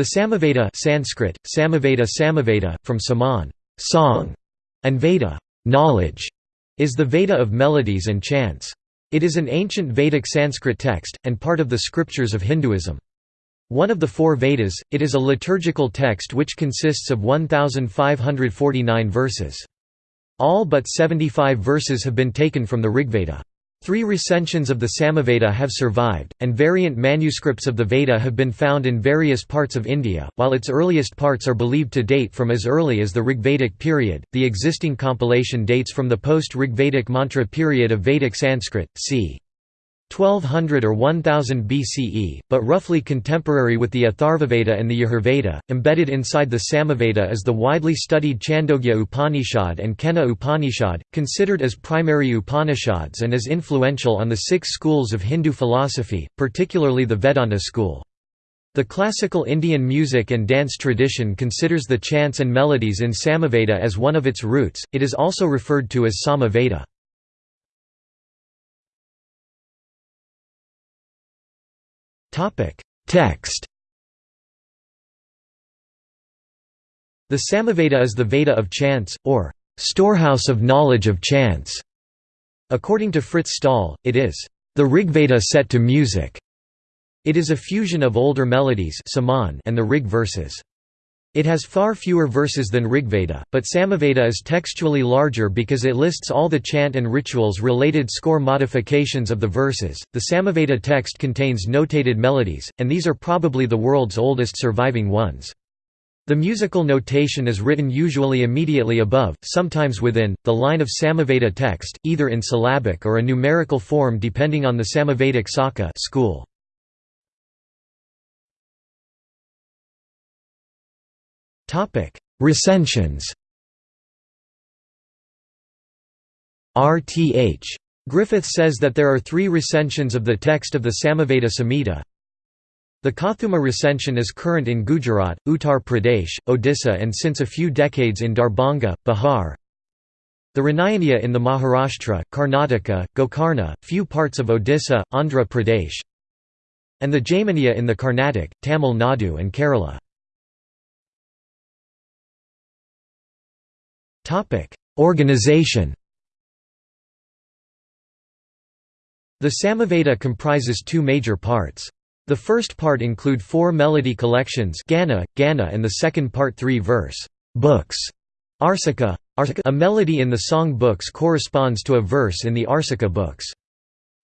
The Samaveda Sanskrit, Samaveda Samaveda, from Saman song", and Veda knowledge", is the Veda of melodies and chants. It is an ancient Vedic Sanskrit text, and part of the scriptures of Hinduism. One of the four Vedas, it is a liturgical text which consists of 1,549 verses. All but 75 verses have been taken from the Rigveda. Three recensions of the Samaveda have survived, and variant manuscripts of the Veda have been found in various parts of India. While its earliest parts are believed to date from as early as the Rigvedic period, the existing compilation dates from the post Rigvedic mantra period of Vedic Sanskrit, c. 1200 or 1000 BCE, but roughly contemporary with the Atharvaveda and the Yajurveda. Embedded inside the Samaveda is the widely studied Chandogya Upanishad and Kena Upanishad, considered as primary Upanishads and as influential on the six schools of Hindu philosophy, particularly the Vedanta school. The classical Indian music and dance tradition considers the chants and melodies in Samaveda as one of its roots, it is also referred to as Samaveda. Text The Samaveda is the Veda of chants, or storehouse of knowledge of chants. According to Frits Staal, it is the Rigveda set to music. It is a fusion of older melodies and the Rig verses. It has far fewer verses than Rigveda, but Samaveda is textually larger because it lists all the chant and rituals related score modifications of the verses. The Samaveda text contains notated melodies, and these are probably the world's oldest surviving ones. The musical notation is written usually immediately above, sometimes within, the line of Samaveda text, either in syllabic or a numerical form depending on the Samavedic Saka school. Recensions RTH. Griffith says that there are three recensions of the text of the Samaveda Samhita. The Kauthuma recension is current in Gujarat, Uttar Pradesh, Odisha and since a few decades in Darbhanga, Bihar. The Ranayaniya in the Maharashtra, Karnataka, Gokarna, few parts of Odisha, Andhra Pradesh. And the Jaiminiya in the Carnatic, Tamil Nadu and Kerala. Organization The Samaveda comprises two major parts. The first part include four melody collections Gana, Gana and the second part three verse books. Arsika, a melody in the song books corresponds to a verse in the Arsika books.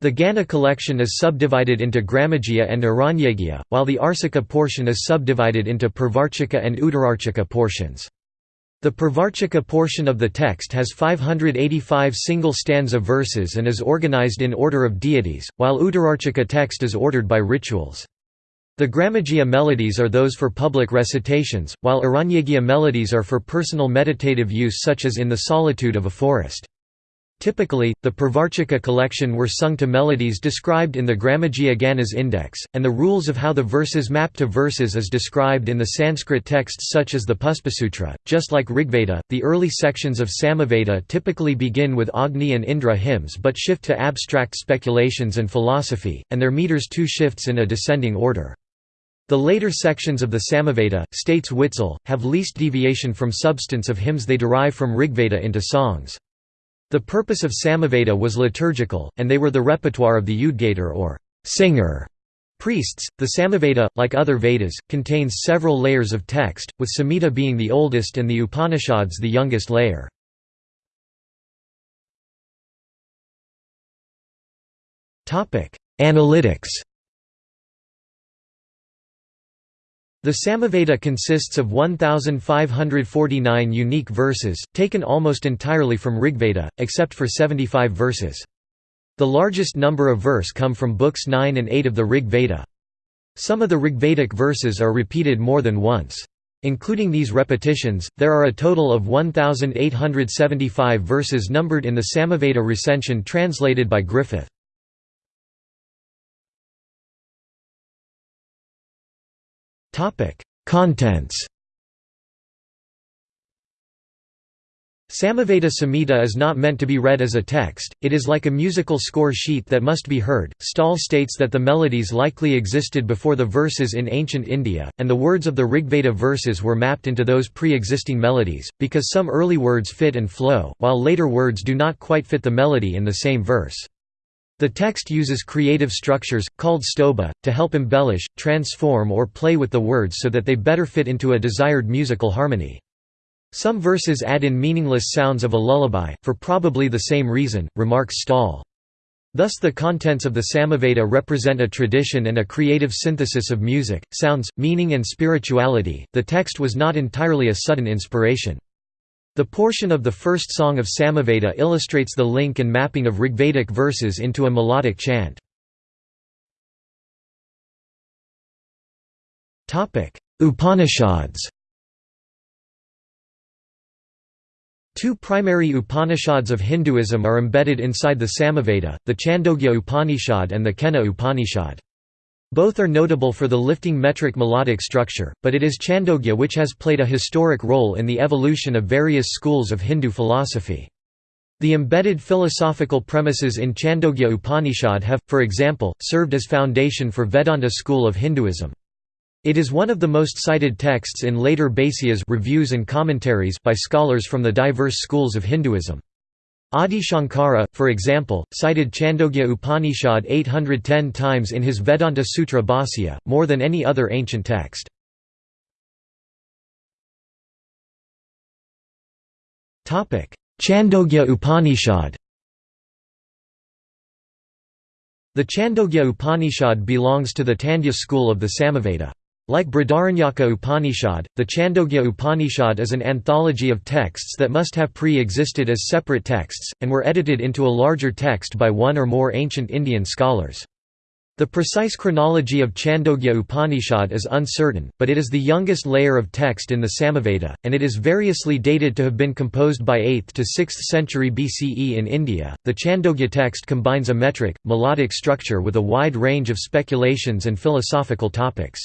The Gana collection is subdivided into Gramageya and Aranyageya, while the Arsika portion is subdivided into Purvarchika and Uttararchika portions. The Purvarchika portion of the text has 585 single stanza verses and is organized in order of deities, while Uttararchika text is ordered by rituals. The Gramageya melodies are those for public recitations, while Aranyageya melodies are for personal meditative use such as in the solitude of a forest. Typically, the Purvarchika collection were sung to melodies described in the Gramageya Ganas index, and the rules of how the verses map to verses is described in the Sanskrit texts such as the Puspasutra. Just like Rigveda, the early sections of Samaveda typically begin with Agni and Indra hymns but shift to abstract speculations and philosophy, and their meters too shifts in a descending order. The later sections of the Samaveda, states Witzel, have least deviation from substance of hymns they derive from Rigveda into songs. The purpose of Samaveda was liturgical, and they were the repertoire of the Udgatar or singer priests. The Samaveda, like other Vedas, contains several layers of text, with Samhita being the oldest and the Upanishads the youngest layer. Analytics The Samaveda consists of 1,549 unique verses, taken almost entirely from Rigveda, except for 75 verses. The largest number of verse come from books 9 and 8 of the Rig Veda. Some of the Rigvedic verses are repeated more than once. Including these repetitions, there are a total of 1,875 verses numbered in the Samaveda recension translated by Griffith. Contents Samaveda Samhita is not meant to be read as a text, it is like a musical score sheet that must be heard. Staal states that the melodies likely existed before the verses in ancient India, and the words of the Rigveda verses were mapped into those pre existing melodies, because some early words fit and flow, while later words do not quite fit the melody in the same verse. The text uses creative structures, called stobha, to help embellish, transform, or play with the words so that they better fit into a desired musical harmony. Some verses add in meaningless sounds of a lullaby, for probably the same reason, remarks Staal. Thus the contents of the Samaveda represent a tradition and a creative synthesis of music, sounds, meaning and spirituality. The text was not entirely a sudden inspiration. The portion of the first song of Samaveda illustrates the link and mapping of Rigvedic verses into a melodic chant. Upanishads Two primary Upanishads of Hinduism are embedded inside the Samaveda, the Chandogya Upanishad and the Kena Upanishad. Both are notable for the lifting metric melodic structure, but it is Chandogya which has played a historic role in the evolution of various schools of Hindu philosophy. The embedded philosophical premises in Chandogya Upanishad have, for example, served as foundation for Vedanta school of Hinduism. It is one of the most cited texts in later Bhāshyas reviews and commentaries by scholars from the diverse schools of Hinduism. Adi Shankara, for example, cited Chandogya Upanishad 810 times in his Vedanta Sutra Bhāsya, more than any other ancient text. Chandogya Upanishad The Chandogya Upanishad belongs to the Tandya school of the Samaveda. Like Brihadaranyaka Upanishad, the Chandogya Upanishad is an anthology of texts that must have pre-existed as separate texts, and were edited into a larger text by one or more ancient Indian scholars. The precise chronology of Chandogya Upanishad is uncertain, but it is the youngest layer of text in the Samaveda, and it is variously dated to have been composed by 8th to 6th century BCE in India. The Chandogya text combines a metric, melodic structure with a wide range of speculations and philosophical topics.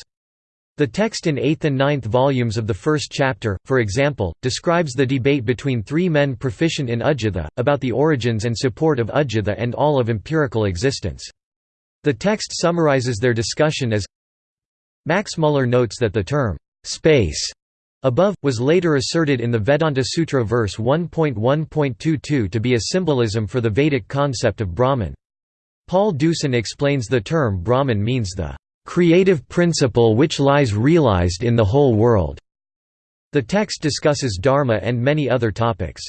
The text in 8th and 9th volumes of the first chapter, for example, describes the debate between three men proficient in Udgitha, about the origins and support of Udgitha and all of empirical existence. The text summarizes their discussion as Max Muller notes that the term, space, above, was later asserted in the Vedanta Sutra verse 1.1.22 to be a symbolism for the Vedic concept of Brahman. Paul Deussen explains the term Brahman means the creative principle which lies realized in the whole world. The text discusses dharma and many other topics.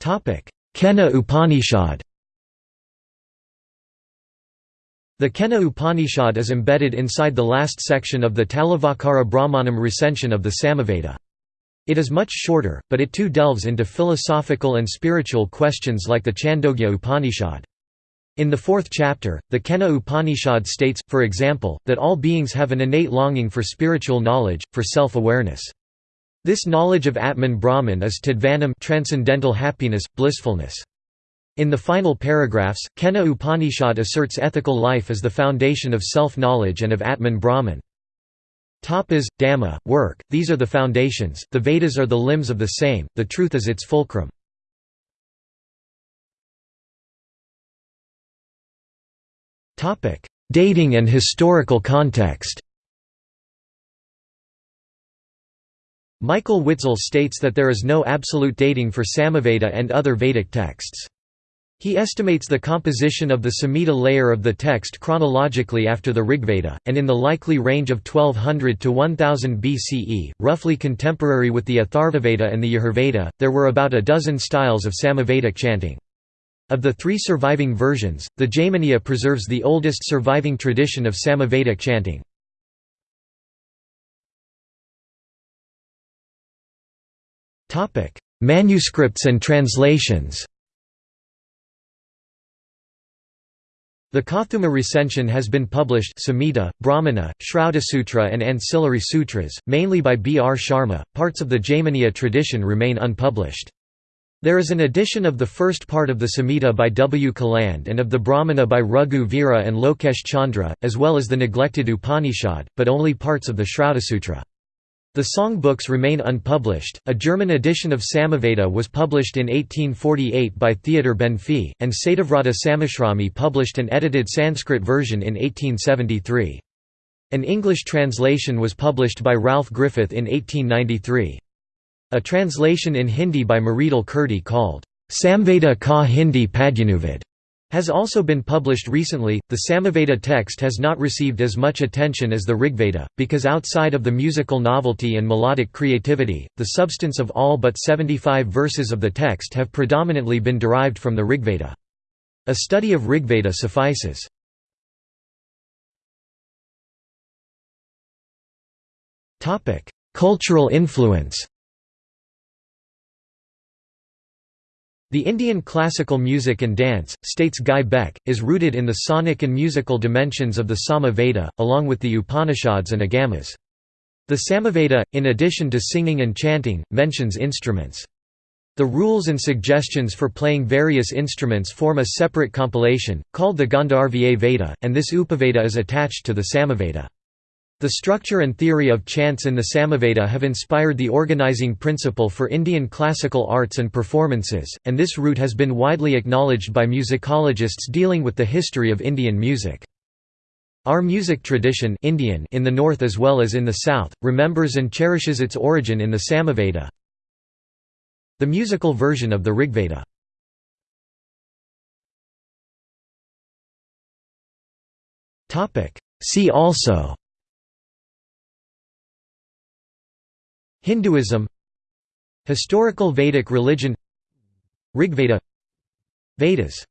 Kena Upanishad The Kena Upanishad is embedded inside the last section of the Talavakara Brahmanam recension of the Samaveda. It is much shorter, but it too delves into philosophical and spiritual questions like the Chandogya Upanishad. In the fourth chapter, the Kena Upanishad states, for example, that all beings have an innate longing for spiritual knowledge, for self-awareness. This knowledge of Atman Brahman is tadvanam transcendental happiness, blissfulness. In the final paragraphs, Kena Upanishad asserts ethical life as the foundation of self-knowledge and of Atman Brahman. Tapas, Dhamma, work, these are the foundations, the Vedas are the limbs of the same, the truth is its fulcrum. Topic: Dating and historical context. Michael Witzel states that there is no absolute dating for Samaveda and other Vedic texts. He estimates the composition of the Samhita layer of the text chronologically after the Rigveda, and in the likely range of 1200 to 1000 BCE, roughly contemporary with the Atharvaveda and the Yajurveda. There were about a dozen styles of Samavedic chanting. Of the three surviving versions, the Jaiminiya preserves the oldest surviving tradition of Samavedic chanting. Manuscripts and translations The Kauthuma recension has been published Samhita, Brahmana, Sutra, and Ancillary Sutras, mainly by B. R. Sharma. Parts of the Jaiminiya tradition remain unpublished. There is an edition of the first part of the Samhita by W. Caland and of the Brahmana by Raghu Vira and Lokesh Chandra, as well as the neglected Upanishad, but only parts of the Sutra. The song books remain unpublished. A German edition of Samaveda was published in 1848 by Theodor Benfey, and Satyavrata Samashrami published an edited Sanskrit version in 1873. An English translation was published by Ralph Griffith in 1893. A translation in Hindi by Mridul Kirti called Samveda ka Hindi Padyanuvad has also been published recently. The Samaveda text has not received as much attention as the Rigveda, because outside of the musical novelty and melodic creativity, the substance of all but 75 verses of the text have predominantly been derived from the Rigveda. A study of Rigveda suffices. Cultural influence The Indian classical music and dance, states Guy Beck, is rooted in the sonic and musical dimensions of the Sama Veda, along with the Upanishads and Agamas. The Samaveda, in addition to singing and chanting, mentions instruments. The rules and suggestions for playing various instruments form a separate compilation, called the Gandharva Veda, and this Upaveda is attached to the Samaveda. The structure and theory of chants in the Samaveda have inspired the organizing principle for Indian classical arts and performances, and this route has been widely acknowledged by musicologists dealing with the history of Indian music. Our music tradition Indian in the north as well as in the south, remembers and cherishes its origin in the Samaveda, the musical version of the Rigveda. See also Hinduism Historical Vedic religion Rigveda Vedas